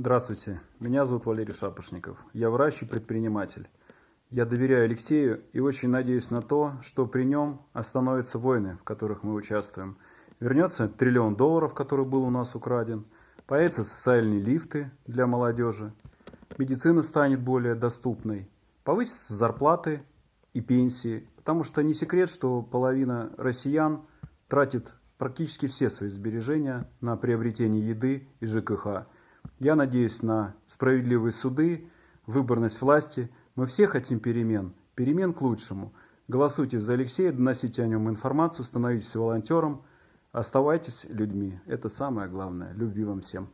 Здравствуйте, меня зовут Валерий Шапошников. Я врач и предприниматель. Я доверяю Алексею и очень надеюсь на то, что при нем остановятся войны, в которых мы участвуем. Вернется триллион долларов, который был у нас украден. Появятся социальные лифты для молодежи. Медицина станет более доступной. Повысятся зарплаты и пенсии. Потому что не секрет, что половина россиян тратит практически все свои сбережения на приобретение еды и ЖКХ. Я надеюсь на справедливые суды, выборность власти. Мы все хотим перемен, перемен к лучшему. Голосуйте за Алексея, доносите о нем информацию, становитесь волонтером, оставайтесь людьми. Это самое главное. Любви вам всем.